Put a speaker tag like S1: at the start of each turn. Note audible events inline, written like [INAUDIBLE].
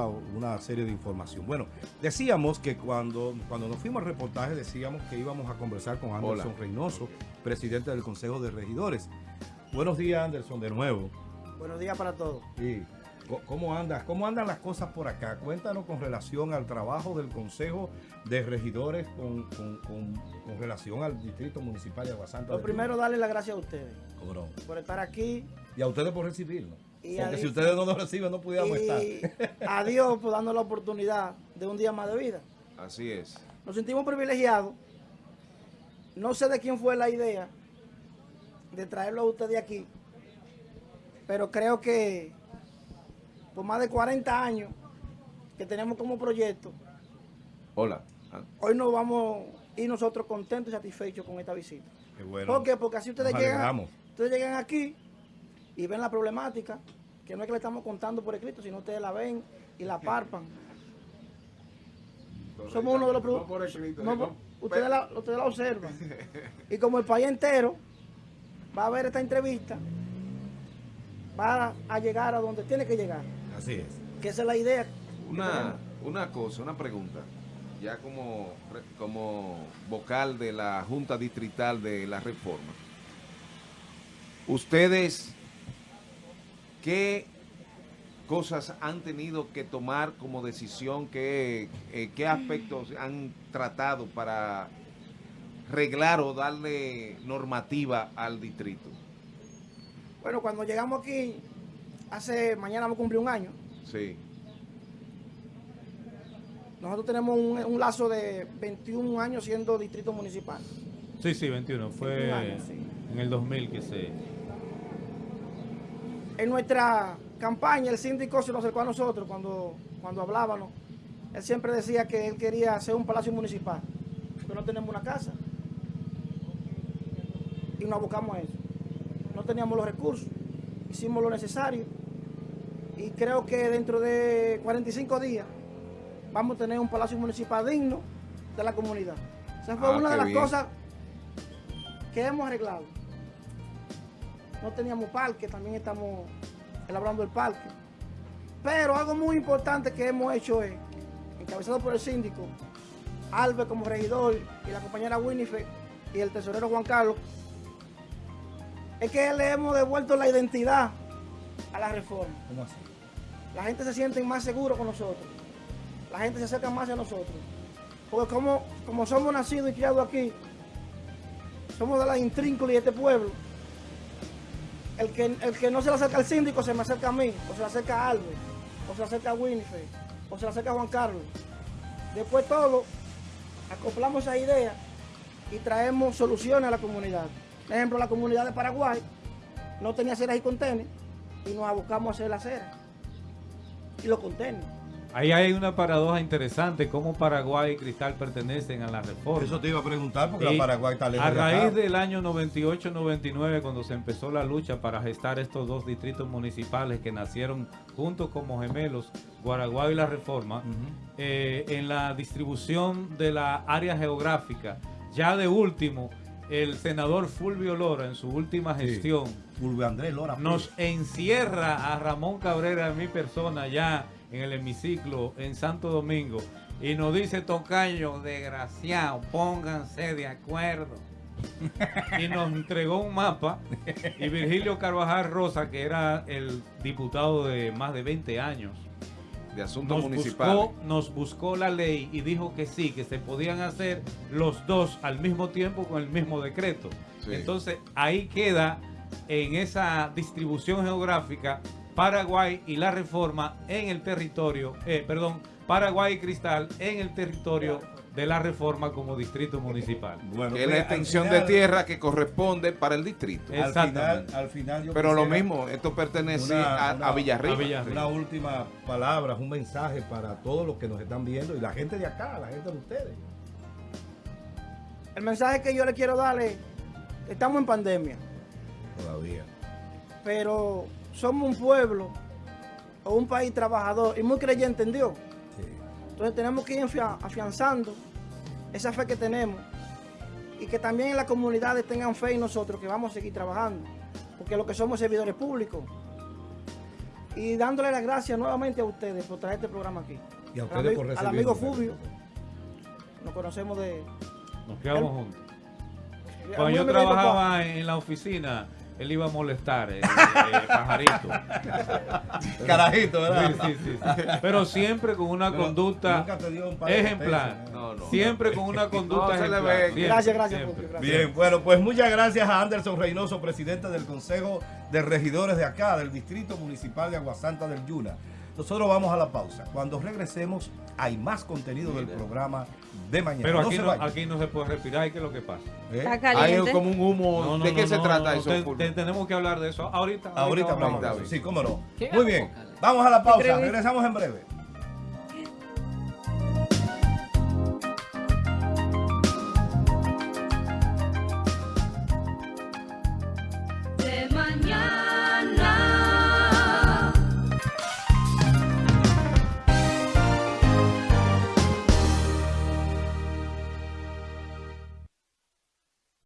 S1: una serie de información. Bueno, decíamos que cuando, cuando nos fuimos al reportaje decíamos que íbamos a conversar con Anderson Reynoso, presidente del Consejo de Regidores. Buenos días, Anderson, de nuevo.
S2: Buenos días para todos.
S1: Sí. ¿Cómo andas? ¿Cómo andan las cosas por acá? Cuéntanos con relación al trabajo del Consejo de Regidores con, relación al Distrito Municipal de Aguasanta.
S2: Lo primero, darle las gracias a ustedes.
S1: ¿Cómo
S2: Por estar aquí.
S1: Y a ustedes por recibirnos. Porque si ustedes no nos reciben, no pudiéramos estar.
S2: a [LAUGHS] Dios por darnos la oportunidad de un día más de vida.
S3: Así es.
S2: Nos sentimos privilegiados. No sé de quién fue la idea de traerlo a ustedes aquí, pero creo que por más de 40 años que tenemos como proyecto,
S3: Hola.
S2: Ah. hoy nos vamos a ir nosotros contentos y satisfechos con esta visita.
S1: Qué bueno.
S2: ¿Por qué? Porque así ustedes llegan, ustedes llegan aquí y ven la problemática, que no es que le estamos contando por escrito, sino ustedes la ven y la parpan. Somos uno de los productos. ustedes, la, ustedes la observan. [LAUGHS] Y como el país entero va a ver esta entrevista, va a llegar a donde tiene que llegar.
S1: Así es.
S2: Que esa es la idea.
S3: Una, una cosa, una pregunta. Ya como, como vocal de la Junta Distrital de la Reforma. Ustedes ¿Qué cosas han tenido que tomar como decisión? ¿Qué, eh, qué aspectos han tratado para reglar o darle normativa al distrito?
S2: Bueno, cuando llegamos aquí, hace, mañana vamos a cumplir un año.
S3: Sí.
S2: Nosotros tenemos un, lazo de 21 años siendo distrito municipal.
S4: Sí, sí, 21. Fue en el 2000 que se
S2: en nuestra campaña el síndico se nos acercó a nosotros cuando, cuando hablábamos. Él siempre decía que él quería hacer un palacio municipal, pero no tenemos una casa. Y nos abocamos a eso. No teníamos los recursos, hicimos lo necesario. Y creo que dentro de 45 días vamos a tener un palacio municipal digno de la comunidad. Esa fue ah, una de las cosas que hemos arreglado no teníamos parque, también estamos elaborando el parque. Pero algo muy importante que hemos hecho es, encabezado por el síndico, Albert como regidor y la compañera Winifred y el tesorero Juan Carlos, es que le hemos devuelto la identidad a la reforma.
S1: ¿Cómo así?
S2: La gente se siente más seguro con nosotros. La gente se acerca más a nosotros. Porque como, como somos nacidos y criados aquí, somos de la intrínculas de este pueblo, el que, el que no se le acerca al síndico se me acerca a mí, o se le acerca a Albert, o se le acerca a Winifred, o se le acerca a Juan Carlos. Después todo, acoplamos esa idea y traemos soluciones a la comunidad. Por ejemplo, la comunidad de Paraguay no tenía aceras y contenes y nos abocamos a hacer la acera y los contenes.
S4: Ahí hay una paradoja interesante, cómo Paraguay y Cristal pertenecen a la reforma.
S1: Eso te iba a preguntar, porque la Paraguay está lejos
S4: A raíz del año 98-99, cuando se empezó la lucha para gestar estos dos distritos municipales que nacieron juntos como gemelos, Paraguay y la reforma, eh, en la distribución de la área geográfica, ya de último, el senador Fulvio Lora, en su última gestión,
S1: Fulvio Andrés Lora,
S4: nos encierra a Ramón Cabrera, a mi persona, ya en el hemiciclo en Santo Domingo y nos dice Tocayo, desgraciado, pónganse de acuerdo. [LAUGHS] y nos entregó un mapa y Virgilio Carvajal Rosa, que era el diputado de más de 20 años,
S3: de asuntos municipales.
S4: nos buscó la ley y dijo que sí, que se podían hacer los dos al mismo tiempo con el mismo decreto. Entonces ahí queda en esa distribución geográfica Paraguay y la reforma en el territorio, eh, perdón, Paraguay y Cristal en el territorio de la reforma como distrito municipal.
S3: Bueno, que es la pues, extensión de tierra que corresponde para el distrito.
S1: Al final, al final
S3: Pero lo mismo, esto pertenece a, a, Villarriba.
S1: Una última palabra, un mensaje para todos los que nos están viendo y la gente de acá, la gente de ustedes.
S2: El mensaje que yo le quiero darle, estamos en pandemia.
S1: Todavía.
S2: Pero somos un pueblo o un país trabajador y muy creyente en Dios. Entonces tenemos que ir afianzando esa fe que tenemos y que también en las comunidades tengan fe en nosotros que vamos a seguir trabajando, porque lo que somos servidores públicos. y dándole las gracias nuevamente a ustedes por traer este programa aquí.
S1: Y a ustedes por
S2: Al amigo Fulvio, nos conocemos de...
S4: Nos quedamos juntos. Cuando yo trabajaba en la oficina, él iba a molestar, el, pajarito. [LAUGHS]
S1: Carajito, ¿verdad?
S4: Sí, sí, sí, Pero siempre con una conducta ejemplar. Siempre con una conducta ejemplar.
S2: gracias, gracias,
S1: Bien, bueno, pues muchas gracias a Anderson Reynoso, presidente del Consejo de Regidores de acá, del Distrito Municipal de Aguasanta del Yuna. Nosotros vamos a la pausa. Cuando regresemos, hay más contenido del programa de mañana.
S4: Pero aquí no, aquí no se puede respirar. ¿Qué es lo que pasa?
S3: ¿Eh? Hay como un humo. ¿De qué se trata eso?
S4: tenemos que hablar de eso ahorita.
S1: Ahorita, hablamos. Sí, cómo no. Muy bien. Vamos a la pausa. Regresamos en breve.